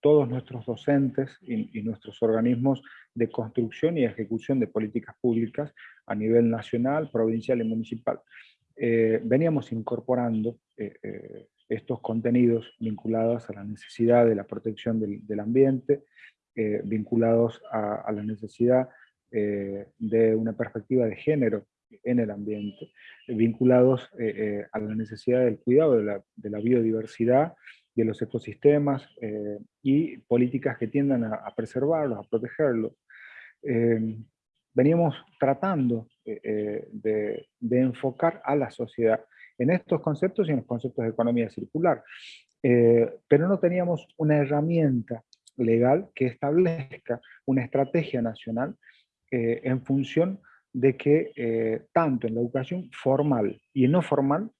todos nuestros docentes y, nuestros organismos de construcción y ejecución de políticas públicas a nivel nacional, provincial y municipal. Eh, veníamos incorporando eh, estos contenidos vinculados a la necesidad de la protección del, ambiente, vinculados a, la necesidad de una perspectiva de género en el ambiente, vinculados a la necesidad del cuidado de la biodiversidad de los ecosistemas eh, y políticas que tiendan a, preservarlos, a protegerlos. Eh, veníamos tratando eh, de, enfocar a la sociedad en estos conceptos y en los conceptos de economía circular, pero no teníamos una herramienta legal que establezca una estrategia nacional en función de que tanto en la educación formal y no formal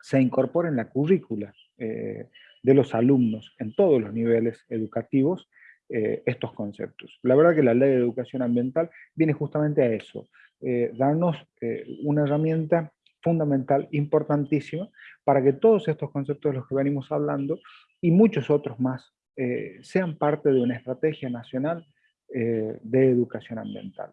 se incorpore en la currícula de los alumnos en todos los niveles educativos eh, estos conceptos. La verdad que la ley de educación ambiental viene justamente a eso, eh, darnos eh, una herramienta fundamental, importantísima, para que todos estos conceptos de los que venimos hablando y muchos otros más sean parte de una estrategia nacional de educación ambiental.